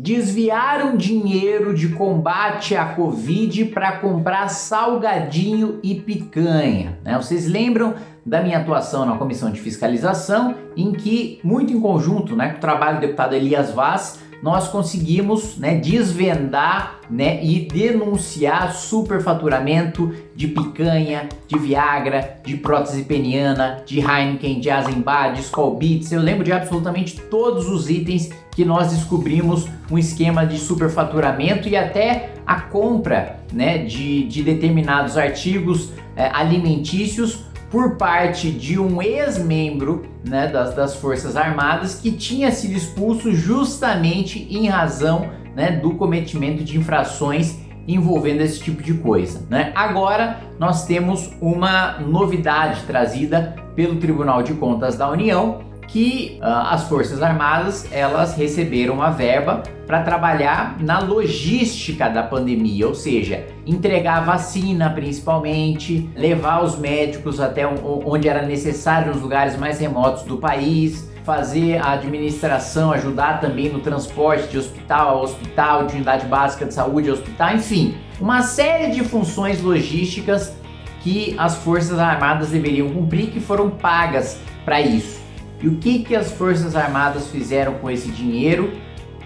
desviaram dinheiro de combate à Covid para comprar salgadinho e picanha. Né? Vocês lembram da minha atuação na comissão de fiscalização, em que, muito em conjunto né, com o trabalho do deputado Elias Vaz, nós conseguimos né, desvendar né, e denunciar superfaturamento de picanha, de Viagra, de prótese peniana, de Heineken, de Azenbar, de Skull Beats. Eu lembro de absolutamente todos os itens que nós descobrimos um esquema de superfaturamento e até a compra né, de, de determinados artigos é, alimentícios por parte de um ex-membro né, das, das Forças Armadas que tinha sido expulso justamente em razão né, do cometimento de infrações envolvendo esse tipo de coisa. Né? Agora nós temos uma novidade trazida pelo Tribunal de Contas da União que uh, as Forças Armadas elas receberam uma verba para trabalhar na logística da pandemia, ou seja, entregar vacina principalmente, levar os médicos até onde era necessário nos lugares mais remotos do país, fazer a administração, ajudar também no transporte de hospital a hospital, de unidade básica de saúde a hospital, enfim, uma série de funções logísticas que as Forças Armadas deveriam cumprir que foram pagas para isso. E o que, que as Forças Armadas fizeram com esse dinheiro?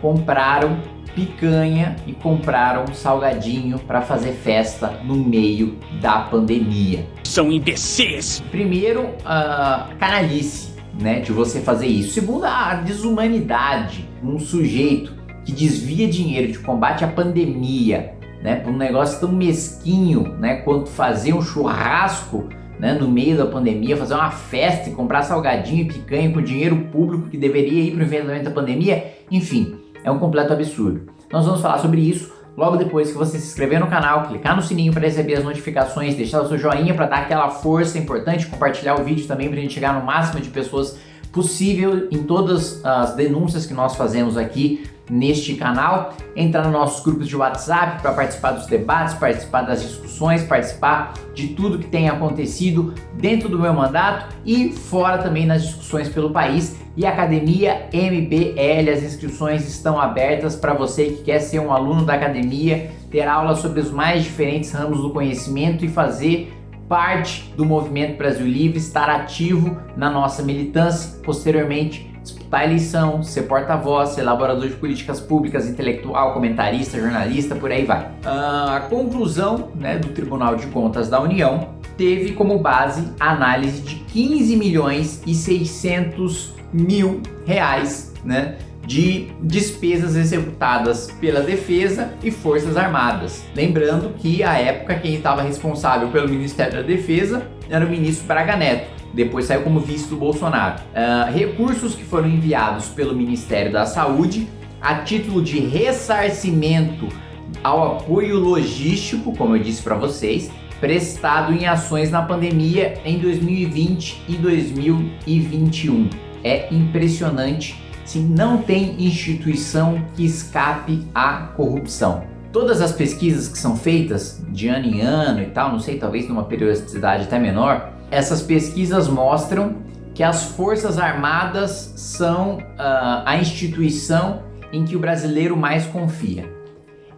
Compraram picanha e compraram salgadinho para fazer festa no meio da pandemia. São imbecis! Primeiro, a canalice, né, de você fazer isso. Segundo, a desumanidade. Um sujeito que desvia dinheiro de combate à pandemia, né, por um negócio tão mesquinho, né, quanto fazer um churrasco né, no meio da pandemia, fazer uma festa e comprar salgadinho e picanha com dinheiro público que deveria ir para o enfrentamento da pandemia, enfim, é um completo absurdo. Nós vamos falar sobre isso logo depois que você se inscrever no canal, clicar no sininho para receber as notificações, deixar o seu joinha para dar aquela força importante, compartilhar o vídeo também para a gente chegar no máximo de pessoas possível em todas as denúncias que nós fazemos aqui neste canal, entrar nos nossos grupos de WhatsApp para participar dos debates, participar das discussões, participar de tudo que tem acontecido dentro do meu mandato e fora também nas discussões pelo país. E Academia MBL, as inscrições estão abertas para você que quer ser um aluno da academia, ter aulas sobre os mais diferentes ramos do conhecimento e fazer parte do Movimento Brasil Livre, estar ativo na nossa militância, posteriormente disputar a eleição, ser porta-voz, elaborador de políticas públicas, intelectual, comentarista, jornalista, por aí vai. Uh, a conclusão né, do Tribunal de Contas da União teve como base a análise de 15 milhões e 600 mil reais né, de despesas executadas pela Defesa e Forças Armadas. Lembrando que à época quem estava responsável pelo Ministério da Defesa era o ministro Braga Neto depois saiu como vice do Bolsonaro. Uh, recursos que foram enviados pelo Ministério da Saúde a título de ressarcimento ao apoio logístico, como eu disse para vocês, prestado em ações na pandemia em 2020 e 2021. É impressionante, se não tem instituição que escape à corrupção. Todas as pesquisas que são feitas de ano em ano e tal, não sei, talvez numa periodicidade até menor, essas pesquisas mostram que as Forças Armadas são uh, a instituição em que o brasileiro mais confia.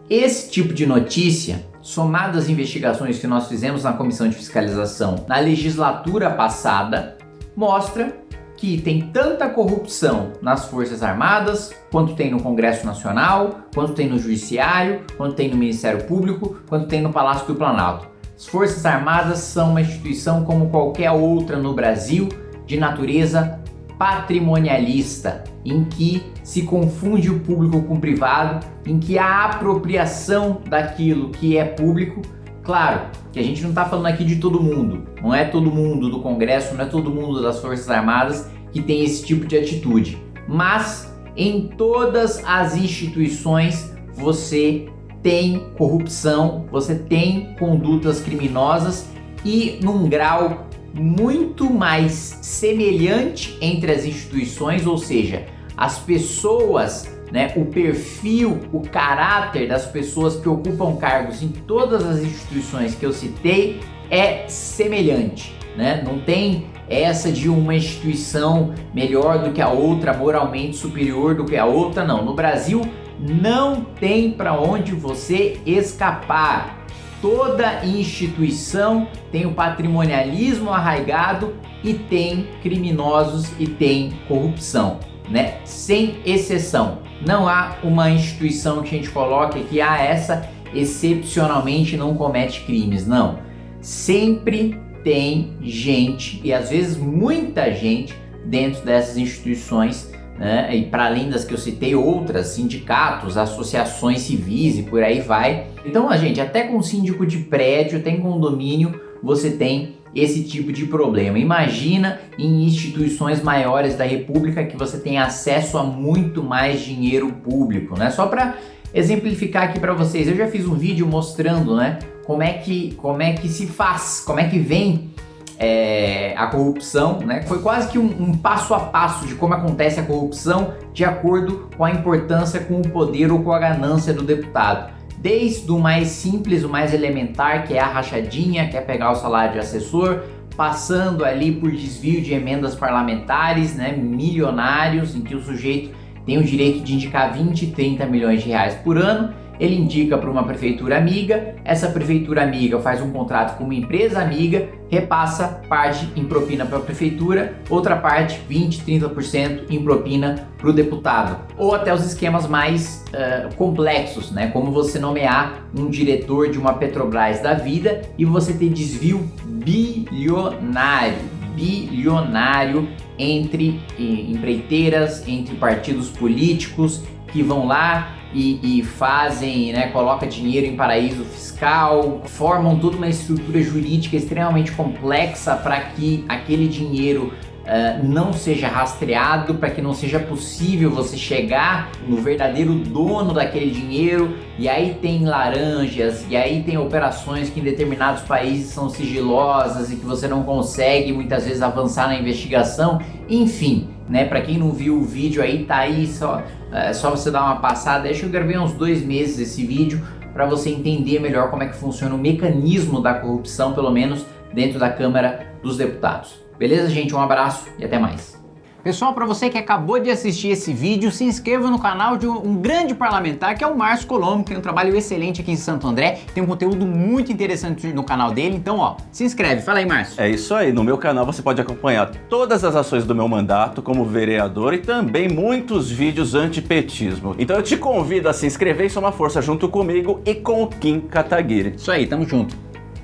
Esse tipo de notícia, somado às investigações que nós fizemos na Comissão de Fiscalização na legislatura passada, mostra que tem tanta corrupção nas Forças Armadas, quanto tem no Congresso Nacional, quanto tem no Judiciário, quanto tem no Ministério Público, quanto tem no Palácio do Planalto. As Forças Armadas são uma instituição como qualquer outra no Brasil, de natureza patrimonialista, em que se confunde o público com o privado, em que a apropriação daquilo que é público, claro que a gente não está falando aqui de todo mundo, não é todo mundo do Congresso, não é todo mundo das Forças Armadas que tem esse tipo de atitude, mas em todas as instituições você tem corrupção, você tem condutas criminosas e num grau muito mais semelhante entre as instituições, ou seja, as pessoas, né, o perfil, o caráter das pessoas que ocupam cargos em todas as instituições que eu citei é semelhante, né? Não tem essa de uma instituição melhor do que a outra, moralmente superior do que a outra, não. No Brasil, Não tem para onde você escapar. Toda instituição tem o patrimonialismo arraigado e tem criminosos e tem corrupção, né? Sem exceção. Não há uma instituição que a gente coloque que ah, essa excepcionalmente não comete crimes, não. Sempre tem gente e às vezes muita gente dentro dessas instituições né? e para além das que eu citei, outras, sindicatos, associações civis e por aí vai. Então, a gente, até com síndico de prédio, tem condomínio, você tem esse tipo de problema. Imagina em instituições maiores da República que você tem acesso a muito mais dinheiro público, né? Só para exemplificar aqui para vocês, eu já fiz um vídeo mostrando, né, como é que como é que se faz, como é que vem é, a corrupção, né? Foi quase que um, um, passo a passo de como acontece a corrupção de acordo com a importância, com o poder ou com a ganância do deputado. Desde o mais simples, o mais elementar, que é a rachadinha, que é pegar o salário de assessor, passando ali por desvio de emendas parlamentares, né, milionários, em que o sujeito tem o direito de indicar 20, 30 milhões de reais por ano, ele indica para uma prefeitura amiga, essa prefeitura amiga faz um contrato com uma empresa amiga, repassa parte em propina para a prefeitura, outra parte, 20, 30% em propina para o deputado. Ou até os esquemas mais uh, complexos, né? como você nomear um diretor de uma Petrobras da vida e você ter desvio bilionário, bilionário entre empreiteiras, entre partidos políticos que vão lá e, e fazem, né, coloca dinheiro em paraíso fiscal, formam toda uma estrutura jurídica extremamente complexa para que aquele dinheiro Uh, não seja rastreado, para que não seja possível você chegar no verdadeiro dono daquele dinheiro. E aí tem laranjas, e aí tem operações que em determinados países são sigilosas e que você não consegue muitas vezes avançar na investigação. Enfim, né? Para quem não viu o vídeo aí, tá aí só, é só você dar uma passada. Acho que eu gravei uns dois meses esse vídeo para você entender melhor como é que funciona o mecanismo da corrupção, pelo menos dentro da Câmara dos Deputados. Beleza, gente? Um abraço e até mais. Pessoal, para você que acabou de assistir esse vídeo, se inscreva no canal de um, grande parlamentar que é o Márcio Colombo, que tem um trabalho excelente aqui em Santo André, tem um conteúdo muito interessante no canal dele, então ó, se inscreve. Fala aí, Márcio. É isso aí, no meu canal você pode acompanhar todas as ações do meu mandato como vereador e também muitos vídeos antipetismo. Então eu te convido a se inscrever e somar força junto comigo e com o Kim Kataguiri. Isso aí, tamo junto.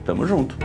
Tamo junto.